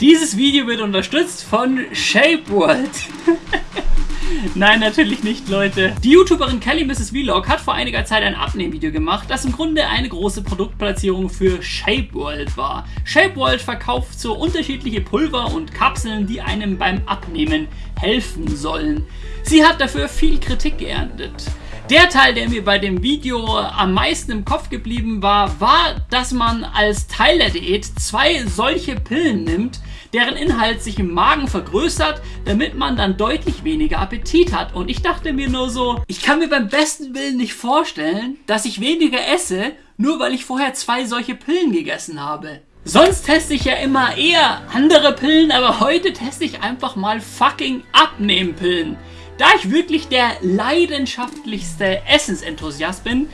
Dieses Video wird unterstützt von ShapeWorld. Nein, natürlich nicht, Leute. Die YouTuberin Kelly Mrs. Vlog hat vor einiger Zeit ein Abnehmvideo gemacht, das im Grunde eine große Produktplatzierung für ShapeWorld war. ShapeWorld verkauft so unterschiedliche Pulver und Kapseln, die einem beim Abnehmen helfen sollen. Sie hat dafür viel Kritik geerntet. Der Teil, der mir bei dem Video am meisten im Kopf geblieben war, war, dass man als Teil der Diät zwei solche Pillen nimmt, deren Inhalt sich im Magen vergrößert, damit man dann deutlich weniger Appetit hat. Und ich dachte mir nur so, ich kann mir beim besten Willen nicht vorstellen, dass ich weniger esse, nur weil ich vorher zwei solche Pillen gegessen habe. Sonst teste ich ja immer eher andere Pillen, aber heute teste ich einfach mal fucking Abnehmpillen. Da ich wirklich der leidenschaftlichste Essensenthusiast bin,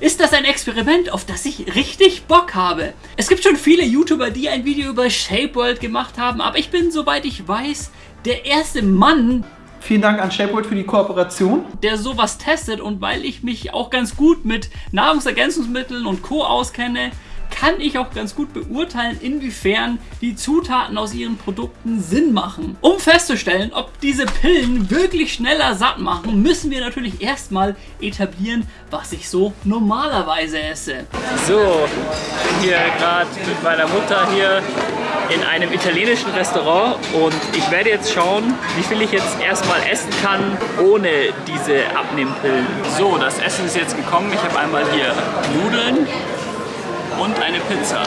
ist das ein Experiment, auf das ich richtig Bock habe. Es gibt schon viele YouTuber, die ein Video über Shape World gemacht haben, aber ich bin, soweit ich weiß, der erste Mann, Vielen Dank an ShapeWorld für die Kooperation. Der sowas testet und weil ich mich auch ganz gut mit Nahrungsergänzungsmitteln und Co. auskenne, kann ich auch ganz gut beurteilen, inwiefern die Zutaten aus ihren Produkten Sinn machen. Um festzustellen, ob diese Pillen wirklich schneller satt machen, müssen wir natürlich erstmal etablieren, was ich so normalerweise esse. So, ich bin hier gerade mit meiner Mutter hier in einem italienischen Restaurant und ich werde jetzt schauen, wie viel ich jetzt erstmal essen kann ohne diese Abnehmpillen. So, das Essen ist jetzt gekommen. Ich habe einmal hier Nudeln, und eine Pizza.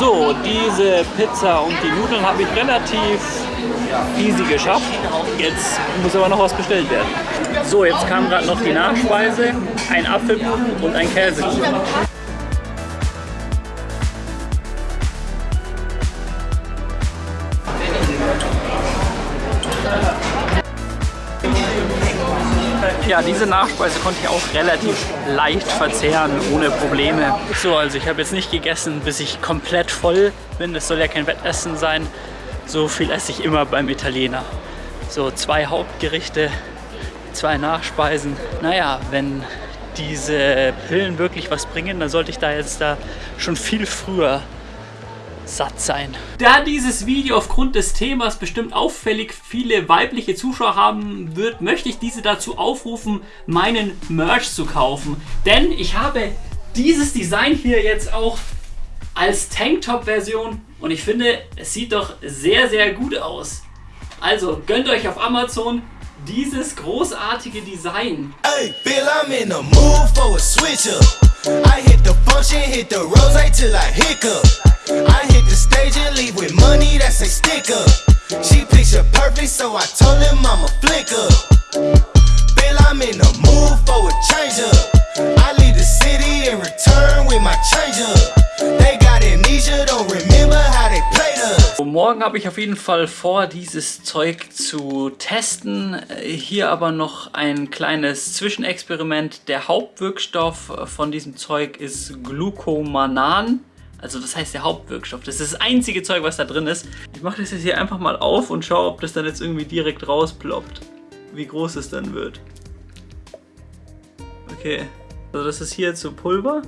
So, diese Pizza und die Nudeln habe ich relativ easy geschafft. Jetzt muss aber noch was bestellt werden. So, jetzt kam gerade noch die Nachspeise, ein Apfelkuchen und ein Käsekuchen. Ja, diese Nachspeise konnte ich auch relativ leicht verzehren, ohne Probleme. So, also ich habe jetzt nicht gegessen, bis ich komplett voll bin. Das soll ja kein Wettessen sein. So viel esse ich immer beim Italiener. So zwei Hauptgerichte, zwei Nachspeisen. Naja, wenn diese Pillen wirklich was bringen, dann sollte ich da jetzt da schon viel früher satt sein. Da dieses Video aufgrund des Themas bestimmt auffällig viele weibliche Zuschauer haben wird, möchte ich diese dazu aufrufen, meinen Merch zu kaufen. Denn ich habe dieses Design hier jetzt auch als Tanktop-Version und ich finde, es sieht doch sehr, sehr gut aus. Also gönnt euch auf Amazon dieses großartige Design. Hey, Bill, I'm in the mood for a switch up. I hit the function, hit the rose till I hiccup. Jeden Fall vor, dieses Zeug zu testen. Hier aber noch ein kleines Zwischenexperiment. Der Hauptwirkstoff von diesem Zeug ist Glucomanan. Also das heißt der Hauptwirkstoff. Das ist das einzige Zeug, was da drin ist. Ich mache das jetzt hier einfach mal auf und schaue, ob das dann jetzt irgendwie direkt rausploppt. Wie groß es dann wird. Okay. Also das ist hier jetzt so Pulver.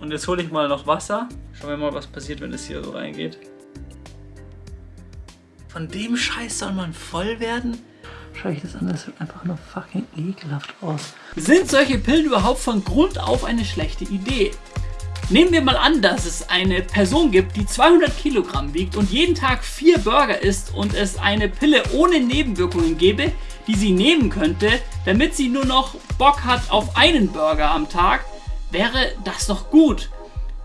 Und jetzt hole ich mal noch Wasser. Schauen wir mal, was passiert, wenn es hier so reingeht. Von dem Scheiß soll man voll werden? Schau ich das an, das sieht einfach nur fucking ekelhaft aus. Sind solche Pillen überhaupt von Grund auf eine schlechte Idee? Nehmen wir mal an, dass es eine Person gibt, die 200 Kilogramm wiegt und jeden Tag vier Burger isst und es eine Pille ohne Nebenwirkungen gäbe, die sie nehmen könnte, damit sie nur noch Bock hat auf einen Burger am Tag, wäre das doch gut.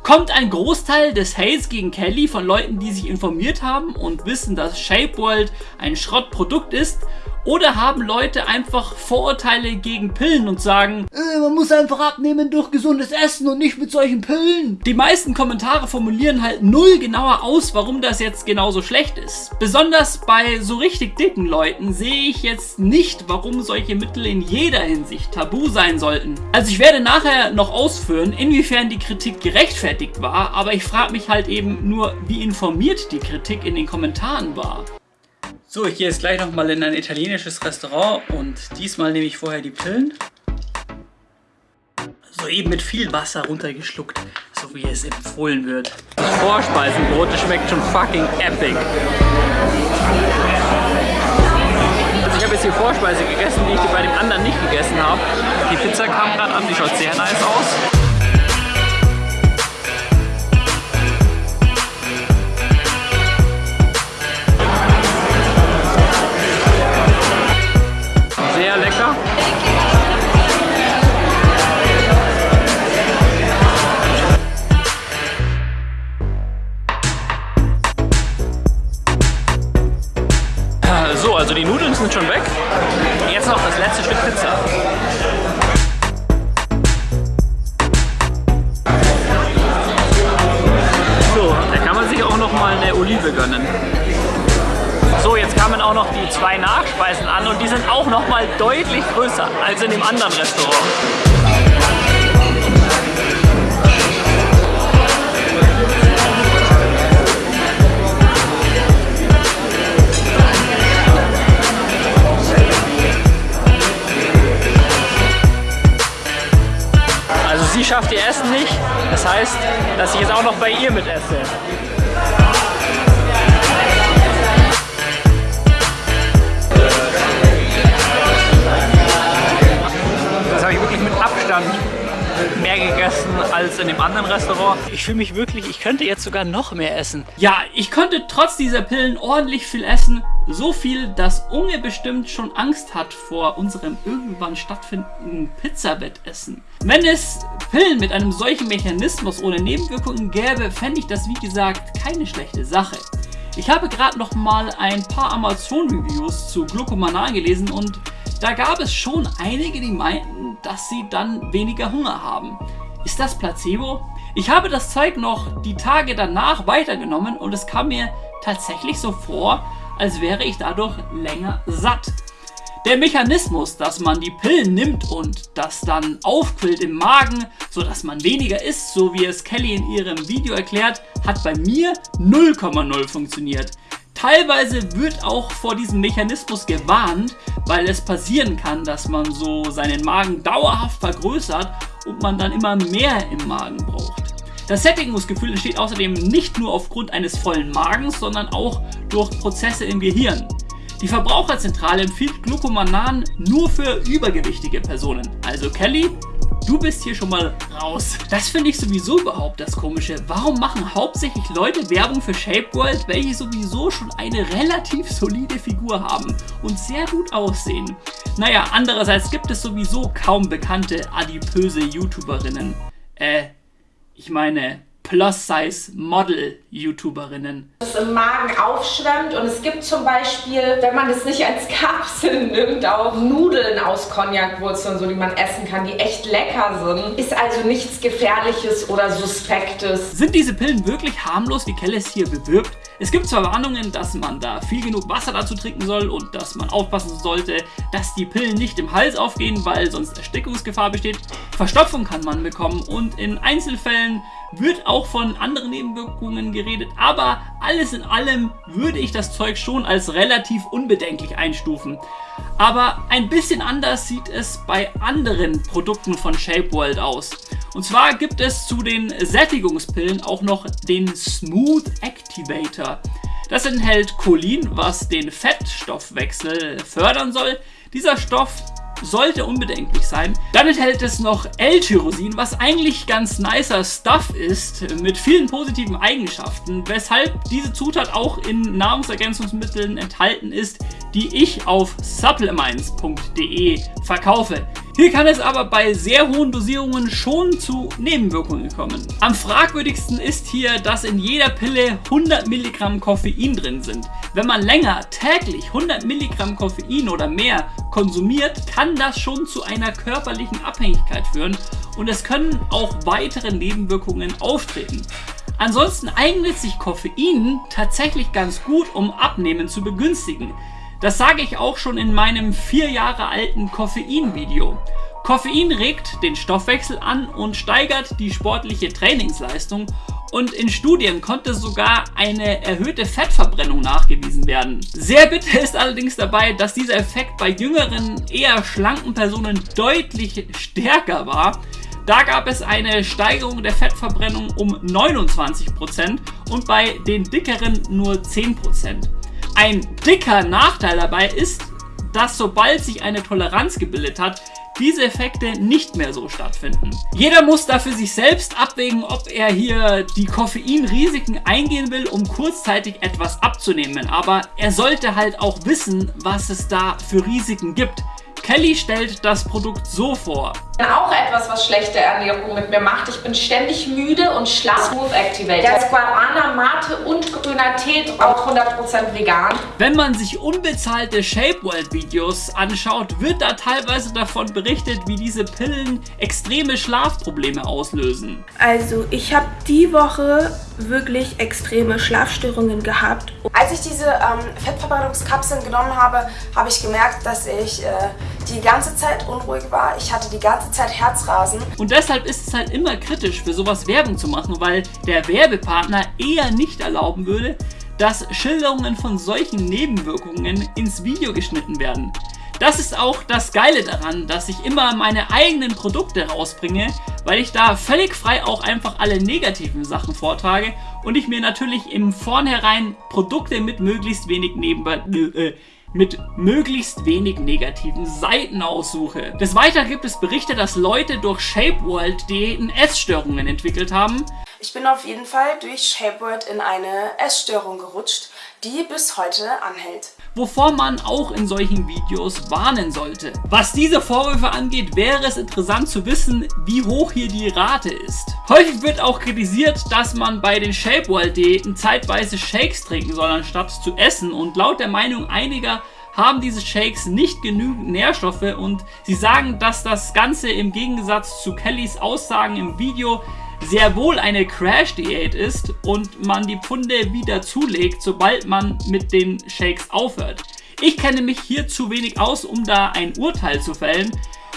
Kommt ein Großteil des Hates gegen Kelly von Leuten, die sich informiert haben und wissen, dass Shape World ein Schrottprodukt ist? Oder haben Leute einfach Vorurteile gegen Pillen und sagen, äh, man muss einfach abnehmen durch gesundes Essen und nicht mit solchen Pillen. Die meisten Kommentare formulieren halt null genauer aus, warum das jetzt genauso schlecht ist. Besonders bei so richtig dicken Leuten sehe ich jetzt nicht, warum solche Mittel in jeder Hinsicht tabu sein sollten. Also ich werde nachher noch ausführen, inwiefern die Kritik gerechtfertigt war, aber ich frage mich halt eben nur, wie informiert die Kritik in den Kommentaren war. So, ich gehe jetzt gleich nochmal in ein italienisches Restaurant und diesmal nehme ich vorher die Pillen. So eben mit viel Wasser runtergeschluckt, so wie es empfohlen wird. Das Vorspeisenbrot, das schmeckt schon fucking epic. Also ich habe jetzt die Vorspeise gegessen, die ich bei dem anderen nicht gegessen habe. Die Pizza kam gerade an, die schaut sehr nice aus. Deutlich größer als in dem anderen Restaurant. sie schafft ihr Essen nicht. Das heißt, dass ich jetzt auch noch bei ihr mit als in dem anderen Restaurant. Ich fühle mich wirklich, ich könnte jetzt sogar noch mehr essen. Ja, ich konnte trotz dieser Pillen ordentlich viel essen. So viel, dass Unge bestimmt schon Angst hat vor unserem irgendwann stattfindenden Pizzabettessen. Wenn es Pillen mit einem solchen Mechanismus ohne Nebenwirkungen gäbe, fände ich das wie gesagt keine schlechte Sache. Ich habe gerade noch mal ein paar Amazon-Reviews zu Glucomanal gelesen und da gab es schon einige, die meinten, dass sie dann weniger Hunger haben. Ist das Placebo? Ich habe das Zeug noch die Tage danach weitergenommen und es kam mir tatsächlich so vor, als wäre ich dadurch länger satt. Der Mechanismus, dass man die Pillen nimmt und das dann aufquillt im Magen, sodass man weniger isst, so wie es Kelly in ihrem Video erklärt, hat bei mir 0,0 funktioniert. Teilweise wird auch vor diesem Mechanismus gewarnt, weil es passieren kann, dass man so seinen Magen dauerhaft vergrößert und man dann immer mehr im Magen braucht. Das Sättigungsgefühl entsteht außerdem nicht nur aufgrund eines vollen Magens, sondern auch durch Prozesse im Gehirn. Die Verbraucherzentrale empfiehlt Glucomanan nur für übergewichtige Personen. Also Kelly, du bist hier schon mal raus. Das finde ich sowieso überhaupt das Komische. Warum machen hauptsächlich Leute Werbung für Shape World, welche sowieso schon eine relativ solide Figur haben und sehr gut aussehen? Naja, andererseits gibt es sowieso kaum bekannte adipöse YouTuberinnen. Äh, ich meine, Plus-Size-Model-YouTuberinnen. Das im Magen aufschwemmt und es gibt zum Beispiel, wenn man es nicht als Kapseln nimmt, auch Nudeln aus Cognacwurzeln, so die man essen kann, die echt lecker sind. Ist also nichts Gefährliches oder Suspektes. Sind diese Pillen wirklich harmlos, wie Kellis hier bewirbt? Es gibt zwar Warnungen, dass man da viel genug Wasser dazu trinken soll und dass man aufpassen sollte, dass die Pillen nicht im Hals aufgehen, weil sonst Erstickungsgefahr besteht. Verstopfung kann man bekommen und in Einzelfällen wird auch von anderen Nebenwirkungen geredet, aber alles in allem würde ich das Zeug schon als relativ unbedenklich einstufen. Aber ein bisschen anders sieht es bei anderen Produkten von Shape World aus. Und zwar gibt es zu den Sättigungspillen auch noch den Smooth Activator. Das enthält Cholin, was den Fettstoffwechsel fördern soll. Dieser Stoff sollte unbedenklich sein. Dann enthält es noch L-Tyrosin, was eigentlich ganz nicer Stuff ist, mit vielen positiven Eigenschaften, weshalb diese Zutat auch in Nahrungsergänzungsmitteln enthalten ist, die ich auf supplements.de verkaufe. Hier kann es aber bei sehr hohen Dosierungen schon zu Nebenwirkungen kommen. Am fragwürdigsten ist hier, dass in jeder Pille 100 Milligramm Koffein drin sind. Wenn man länger täglich 100 Milligramm Koffein oder mehr konsumiert, kann das schon zu einer körperlichen Abhängigkeit führen und es können auch weitere Nebenwirkungen auftreten. Ansonsten eignet sich Koffein tatsächlich ganz gut, um Abnehmen zu begünstigen. Das sage ich auch schon in meinem vier Jahre alten Koffein-Video. Koffein regt den Stoffwechsel an und steigert die sportliche Trainingsleistung und in Studien konnte sogar eine erhöhte Fettverbrennung nachgewiesen werden. Sehr bitter ist allerdings dabei, dass dieser Effekt bei jüngeren, eher schlanken Personen deutlich stärker war. Da gab es eine Steigerung der Fettverbrennung um 29% und bei den dickeren nur 10%. Ein dicker Nachteil dabei ist, dass sobald sich eine Toleranz gebildet hat, diese Effekte nicht mehr so stattfinden. Jeder muss da für sich selbst abwägen, ob er hier die Koffeinrisiken eingehen will, um kurzzeitig etwas abzunehmen. Aber er sollte halt auch wissen, was es da für Risiken gibt. Kelly stellt das Produkt so vor. Auch etwas, was schlechte Ernährung mit mir macht. Ich bin ständig müde und schlaff. Smooth Activator. Der ist Guarana, Mate und grüner Tee, auch 100% vegan. Wenn man sich unbezahlte Shape World Videos anschaut, wird da teilweise davon berichtet, wie diese Pillen extreme Schlafprobleme auslösen. Also ich habe die Woche wirklich extreme Schlafstörungen gehabt. Als ich diese ähm, Fettverbrennungskapseln genommen habe, habe ich gemerkt, dass ich äh, die ganze Zeit unruhig war. Ich hatte die ganze Zeit Herzrasen. Und deshalb ist es halt immer kritisch, für sowas Werbung zu machen, weil der Werbepartner eher nicht erlauben würde, dass Schilderungen von solchen Nebenwirkungen ins Video geschnitten werden. Das ist auch das Geile daran, dass ich immer meine eigenen Produkte rausbringe, weil ich da völlig frei auch einfach alle negativen Sachen vortrage und ich mir natürlich im Vornherein Produkte mit möglichst wenig Nebenwirkungen äh, mit möglichst wenig negativen Seiten aussuche. Des Weiteren gibt es Berichte, dass Leute durch ShapeWorld Diäten Essstörungen entwickelt haben. Ich bin auf jeden Fall durch ShapeWorld in eine Essstörung gerutscht, die bis heute anhält wovor man auch in solchen Videos warnen sollte. Was diese Vorwürfe angeht, wäre es interessant zu wissen, wie hoch hier die Rate ist. Häufig wird auch kritisiert, dass man bei den Shape World Diäten zeitweise Shakes trinken soll, anstatt zu essen und laut der Meinung einiger haben diese Shakes nicht genügend Nährstoffe und sie sagen, dass das Ganze im Gegensatz zu Kellys Aussagen im Video sehr wohl eine Crash-Diät ist und man die Pfunde wieder zulegt, sobald man mit den Shakes aufhört. Ich kenne mich hier zu wenig aus, um da ein Urteil zu fällen.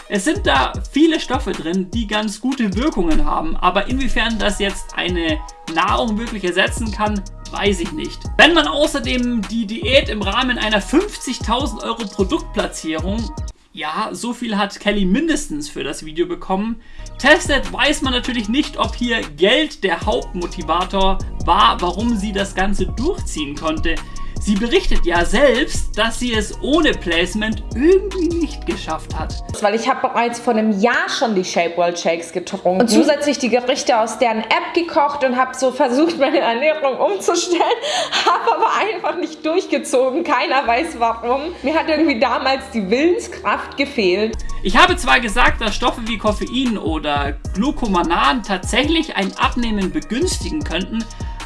Es sind da viele Stoffe drin, die ganz gute Wirkungen haben, aber inwiefern das jetzt eine Nahrung wirklich ersetzen kann, weiß ich nicht. Wenn man außerdem die Diät im Rahmen einer 50.000 Euro Produktplatzierung ja, so viel hat Kelly mindestens für das Video bekommen. Testet weiß man natürlich nicht, ob hier Geld der Hauptmotivator war, warum sie das Ganze durchziehen konnte. Sie berichtet ja selbst, dass sie es ohne Placement irgendwie nicht geschafft hat. Weil ich habe bereits vor einem Jahr schon die Shape World Shakes getrunken und zusätzlich die Gerichte aus deren App gekocht und habe so versucht, meine Ernährung umzustellen, habe aber einfach nicht durchgezogen. Keiner weiß warum. Mir hat irgendwie damals die Willenskraft gefehlt. Ich habe zwar gesagt, dass Stoffe wie Koffein oder Glucomanan tatsächlich ein Abnehmen begünstigen könnten,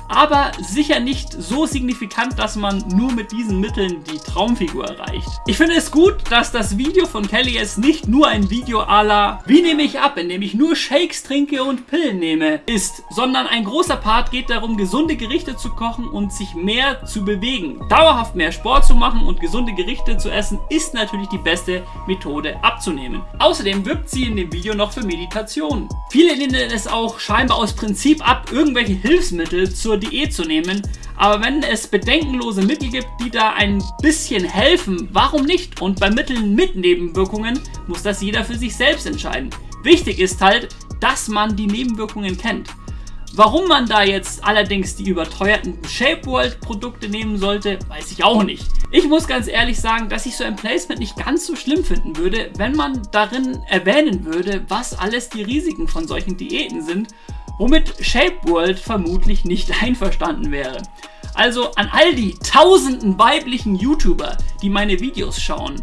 aber sicher nicht so signifikant, dass man nur mit diesen Mitteln die Traumfigur erreicht. Ich finde es gut, dass das Video von Kelly jetzt nicht nur ein Video à la Wie nehme ich ab, indem ich nur Shakes trinke und Pillen nehme, ist, sondern ein großer Part geht darum, gesunde Gerichte zu kochen und sich mehr zu bewegen. Dauerhaft mehr Sport zu machen und gesunde Gerichte zu essen, ist natürlich die beste Methode abzunehmen. Außerdem wirbt sie in dem Video noch für Meditation. Viele lehnen es auch scheinbar aus Prinzip ab, irgendwelche Hilfsmittel zur zur Diät zu nehmen. Aber wenn es bedenkenlose Mittel gibt, die da ein bisschen helfen, warum nicht? Und bei Mitteln mit Nebenwirkungen muss das jeder für sich selbst entscheiden. Wichtig ist halt, dass man die Nebenwirkungen kennt. Warum man da jetzt allerdings die überteuerten Shape World Produkte nehmen sollte, weiß ich auch nicht. Ich muss ganz ehrlich sagen, dass ich so ein Placement nicht ganz so schlimm finden würde, wenn man darin erwähnen würde, was alles die Risiken von solchen Diäten sind womit Shape World vermutlich nicht einverstanden wäre. Also an all die tausenden weiblichen YouTuber, die meine Videos schauen,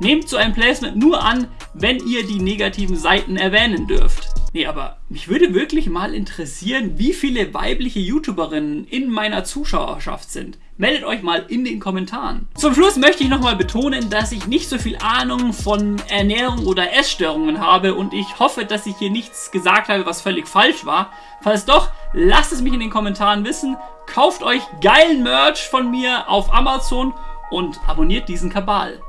Nehmt so ein Placement nur an, wenn ihr die negativen Seiten erwähnen dürft. Nee, aber mich würde wirklich mal interessieren, wie viele weibliche YouTuberinnen in meiner Zuschauerschaft sind. Meldet euch mal in den Kommentaren. Zum Schluss möchte ich nochmal betonen, dass ich nicht so viel Ahnung von Ernährung oder Essstörungen habe und ich hoffe, dass ich hier nichts gesagt habe, was völlig falsch war. Falls doch, lasst es mich in den Kommentaren wissen. Kauft euch geilen Merch von mir auf Amazon und abonniert diesen Kabal.